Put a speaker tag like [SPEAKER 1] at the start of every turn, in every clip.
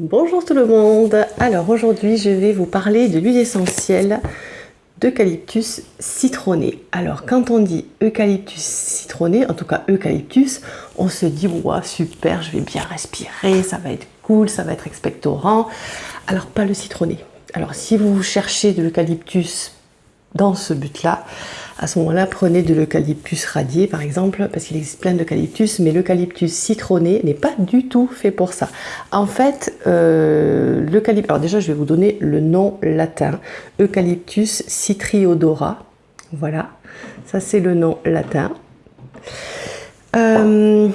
[SPEAKER 1] Bonjour tout le monde Alors aujourd'hui je vais vous parler de l'huile essentielle d'eucalyptus citronné. Alors quand on dit eucalyptus citronné, en tout cas eucalyptus, on se dit ouais, super, je vais bien respirer, ça va être cool, ça va être expectorant. Alors pas le citronné. Alors si vous cherchez de l'eucalyptus dans ce but-là, à ce moment-là, prenez de l'eucalyptus radié par exemple, parce qu'il existe plein d'eucalyptus, mais l'eucalyptus citronné n'est pas du tout fait pour ça. En fait, euh, l'eucalyptus, alors déjà je vais vous donner le nom latin, Eucalyptus citriodora, voilà, ça c'est le nom latin. Euh,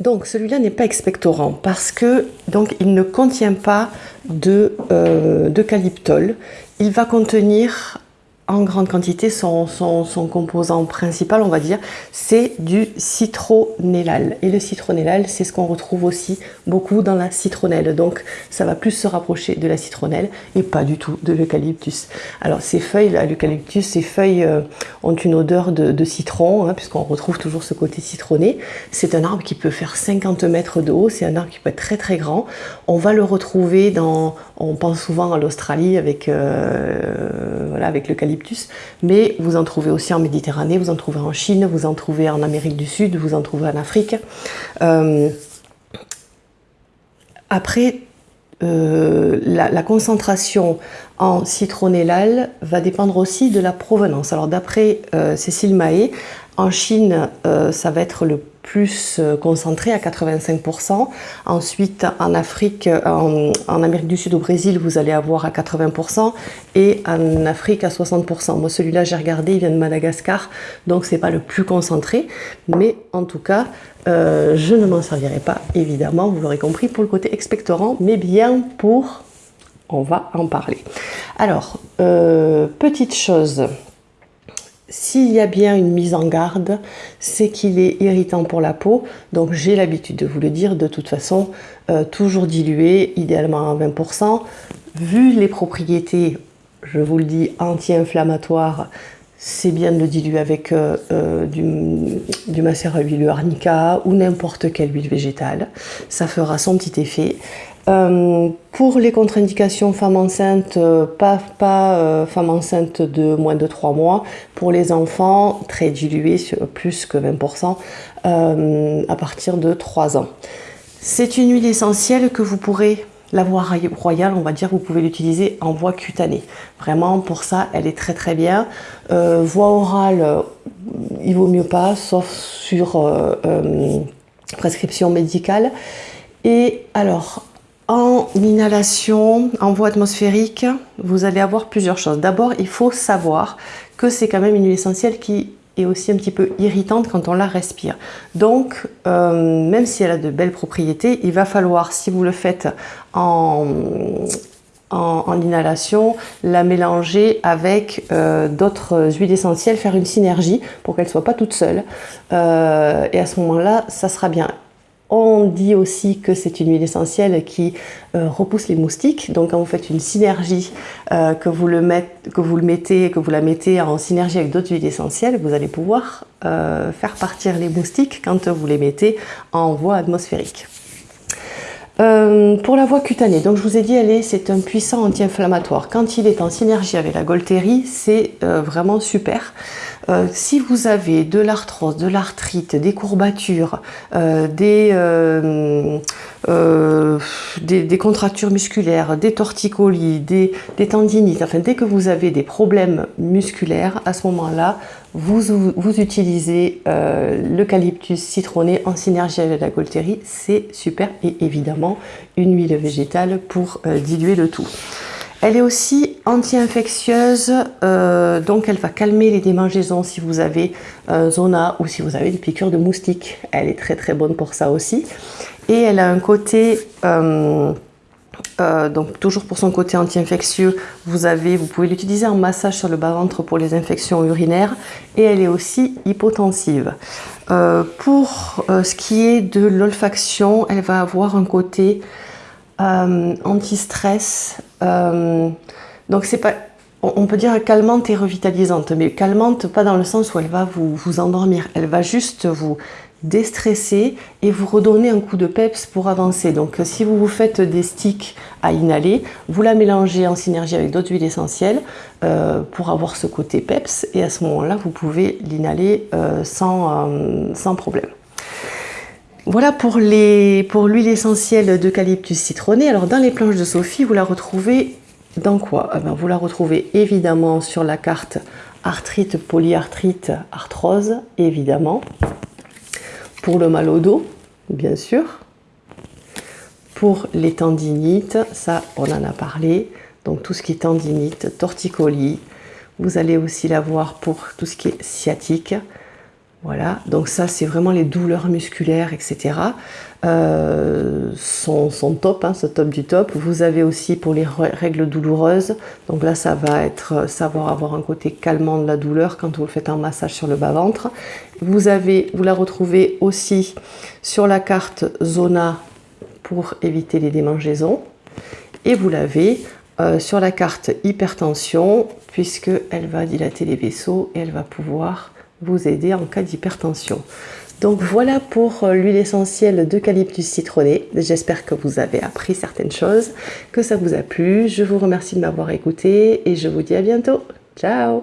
[SPEAKER 1] donc celui-là n'est pas expectorant parce que donc il ne contient pas de euh, d'eucalyptol. Il va contenir en grande quantité, son, composant principal, on va dire, c'est du citronellal. Et le citronellal, c'est ce qu'on retrouve aussi beaucoup dans la citronnelle. Donc, ça va plus se rapprocher de la citronnelle et pas du tout de l'eucalyptus. Alors, ces feuilles, l'eucalyptus, ces feuilles euh, ont une odeur de, citron, hein, puisqu'on retrouve toujours ce côté citronné. C'est un arbre qui peut faire 50 mètres de haut. C'est un arbre qui peut être très très grand. On va le retrouver dans, on pense souvent à l'Australie avec, euh, voilà, avec l'eucalyptus mais vous en trouvez aussi en Méditerranée, vous en trouvez en Chine, vous en trouvez en Amérique du Sud, vous en trouvez en Afrique. Euh, après, euh, la, concentration en citronellal va dépendre aussi de la provenance. Alors d'après euh, Cécile Mahé, en Chine, ça va être le plus euh, concentré à 85%. Ensuite, en Afrique, en, Amérique du Sud, au Brésil, vous allez avoir à 80% et en Afrique à 60%. Moi, celui-là, j'ai regardé, il vient de Madagascar, donc c'est pas le plus concentré, mais en tout cas, euh, je ne m'en servirai pas, évidemment, vous l'aurez compris, pour le côté expectorant, mais bien pour... On va en parler. Alors, euh, petite chose, s'il y a bien une mise en garde, c'est qu'il est irritant pour la peau. Donc j'ai l'habitude de vous le dire, de toute façon, euh, toujours dilué, idéalement à 20%. Vu les propriétés, je vous le dis, anti-inflammatoires, c'est bien de le diluer avec euh, du, du macérat huileux arnica ou n'importe quelle huile végétale. Ça fera son petit effet. Euh, pour les contre-indications femmes enceintes, euh, pas, euh, femmes enceintes de moins de 3 mois. Pour les enfants, très dilué, plus que 20%, à partir de 3 ans. C'est une huile essentielle que vous pourrez, la voie royale, on va dire, vous pouvez l'utiliser en voie cutanée. Vraiment, pour ça, elle est très très bien. voie orale, il vaut mieux pas, sauf sur prescription médicale. Et alors, en inhalation, en voie atmosphérique, vous allez avoir plusieurs choses. D'abord, il faut savoir que c'est quand même une huile essentielle qui est aussi un petit peu irritante quand on la respire. Donc, euh, même si elle a de belles propriétés, il va falloir, si vous le faites en, inhalation, la mélanger avec euh, d'autres huiles essentielles, faire une synergie pour qu'elle ne soit pas toute seule. Euh, et à ce moment-là, ça sera bien. On dit aussi que c'est une huile essentielle qui euh, repousse les moustiques. Donc quand vous faites une synergie, euh, que, vous le que mettez, que vous la mettez en synergie avec d'autres huiles essentielles, vous allez pouvoir euh, faire partir les moustiques quand vous les mettez en voie atmosphérique. Pour la voie cutanée, donc je vous ai dit, c'est un puissant anti-inflammatoire. Quand il est en synergie avec la Golterie, c'est vraiment super. Euh, si vous avez de l'arthrose, de l'arthrite, des courbatures, euh, euh, des, contractures musculaires, des torticolis, des, tendinites, enfin dès que vous avez des problèmes musculaires, à ce moment-là, vous, vous, utilisez l'eucalyptus citronné en synergie avec la coltérie, c'est super. Et évidemment une huile végétale pour diluer le tout. Elle est aussi anti-infectieuse, euh, donc elle va calmer les démangeaisons si vous avez un zona ou si vous avez des piqûres de moustiques. Elle est très très bonne pour ça aussi. Et elle a un côté, euh, euh, donc toujours pour son côté anti-infectieux, vous, pouvez l'utiliser en massage sur le bas-ventre pour les infections urinaires. Et elle est aussi hypotensive. pour ce qui est de l'olfaction, elle va avoir un côté euh, anti-stress. Euh, donc c'est pas, on peut dire calmante et revitalisante, mais calmante pas dans le sens où elle va vous, endormir, elle va juste vous déstresser et vous redonner un coup de peps pour avancer. Donc si vous vous faites des sticks à inhaler, vous la mélangez en synergie avec d'autres huiles essentielles euh, pour avoir ce côté peps et à ce moment-là, vous pouvez l'inhaler euh, euh, sans problème. Voilà pour l'huile essentielle d'eucalyptus citronné. Alors dans les planches de Sophie, vous la retrouvez dans quoi? Eh ben, Vous la retrouvez évidemment sur la carte arthrite, polyarthrite, arthrose, évidemment. Pour le mal au dos, bien sûr. Pour les tendinites, ça on en a parlé. Donc tout ce qui est tendinite, torticolis. Vous allez aussi l'avoir pour tout ce qui est sciatique. Voilà, donc ça c'est vraiment les douleurs musculaires, etc. Euh, sont, top, hein, ce top du top. Vous avez aussi pour les règles douloureuses, donc là ça va être savoir avoir un côté calmant de la douleur quand vous faites un massage sur le bas-ventre. Vous, vous la retrouvez aussi sur la carte Zona pour éviter les démangeaisons. Et vous l'avez euh, sur la carte hypertension puisqu'elle va dilater les vaisseaux et elle va pouvoir vous aider en cas d'hypertension. Donc voilà pour euh, l'huile essentielle d'eucalyptus citronné. J'espère que vous avez appris certaines choses, que ça vous a plu. Je vous remercie de m'avoir écouté et je vous dis à bientôt. Ciao